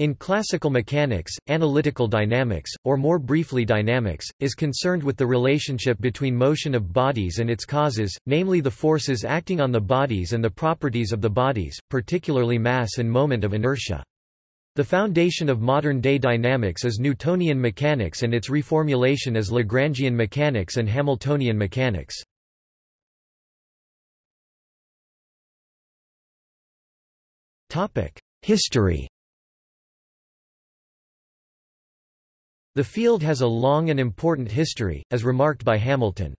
In classical mechanics, analytical dynamics, or more briefly dynamics, is concerned with the relationship between motion of bodies and its causes, namely the forces acting on the bodies and the properties of the bodies, particularly mass and moment of inertia. The foundation of modern-day dynamics is Newtonian mechanics and its reformulation as Lagrangian mechanics and Hamiltonian mechanics. History The field has a long and important history, as remarked by Hamilton.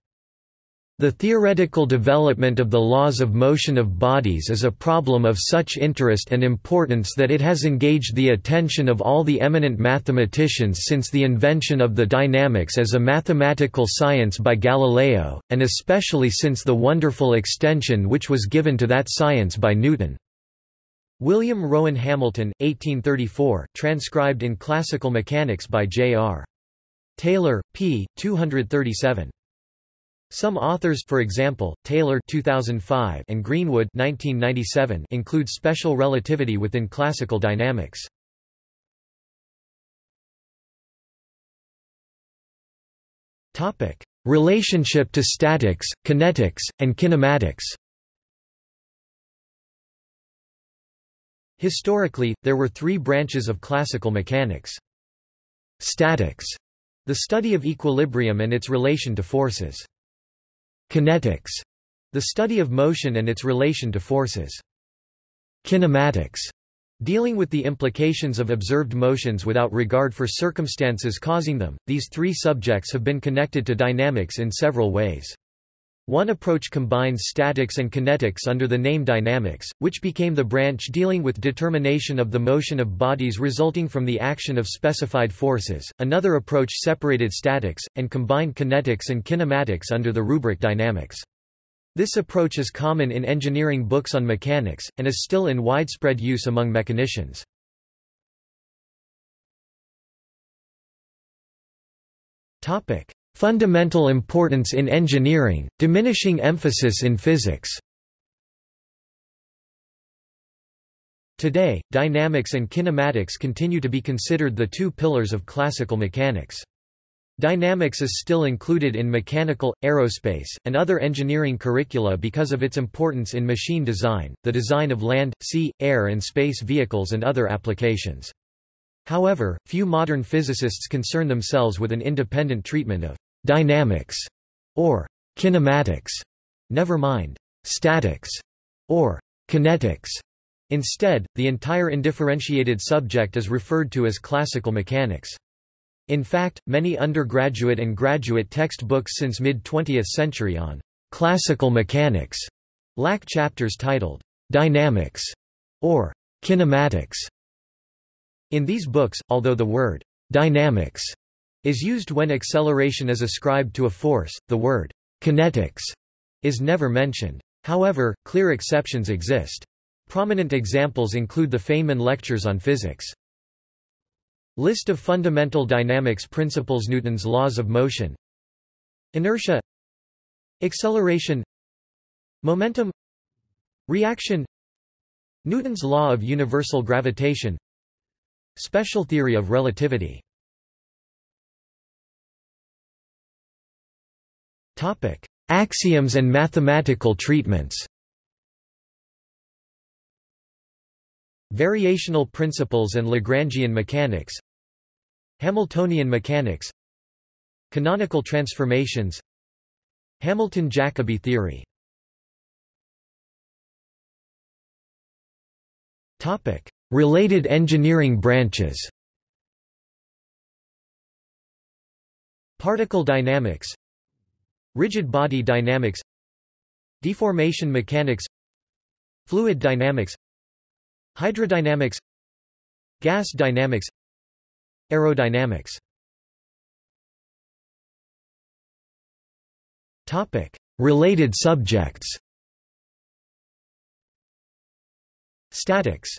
The theoretical development of the laws of motion of bodies is a problem of such interest and importance that it has engaged the attention of all the eminent mathematicians since the invention of the dynamics as a mathematical science by Galileo, and especially since the wonderful extension which was given to that science by Newton. William Rowan Hamilton, 1834, transcribed in Classical Mechanics by J.R. Taylor, p. 237. Some authors for example, Taylor 2005 and Greenwood 1997 include special relativity within classical dynamics. Relationship to statics, kinetics, and kinematics. Historically, there were three branches of classical mechanics. Statics, the study of equilibrium and its relation to forces. Kinetics, the study of motion and its relation to forces. Kinematics, dealing with the implications of observed motions without regard for circumstances causing them. These three subjects have been connected to dynamics in several ways. One approach combines statics and kinetics under the name dynamics, which became the branch dealing with determination of the motion of bodies resulting from the action of specified forces. Another approach separated statics, and combined kinetics and kinematics under the rubric dynamics. This approach is common in engineering books on mechanics, and is still in widespread use among mechanicians. Fundamental importance in engineering, diminishing emphasis in physics Today, dynamics and kinematics continue to be considered the two pillars of classical mechanics. Dynamics is still included in mechanical, aerospace, and other engineering curricula because of its importance in machine design, the design of land, sea, air and space vehicles and other applications. However, few modern physicists concern themselves with an independent treatment of dynamics, or kinematics, never mind statics, or kinetics. Instead, the entire indifferentiated subject is referred to as classical mechanics. In fact, many undergraduate and graduate textbooks since mid-20th century on classical mechanics lack chapters titled dynamics or kinematics. In these books, although the word dynamics is used when acceleration is ascribed to a force, the word kinetics is never mentioned. However, clear exceptions exist. Prominent examples include the Feynman lectures on physics. List of fundamental dynamics principles Newton's laws of motion. Inertia. Acceleration. Momentum. Reaction. Newton's law of universal gravitation. Special theory of relativity Axioms and mathematical treatments. Variational principles and Lagrangian mechanics. Hamiltonian mechanics. Canonical transformations. Hamilton-Jacobi theory. Topic: Related engineering branches. Particle dynamics Rigid body dynamics Deformation mechanics Fluid dynamics Hydrodynamics Gas dynamics Aerodynamics Topic. Related subjects Statics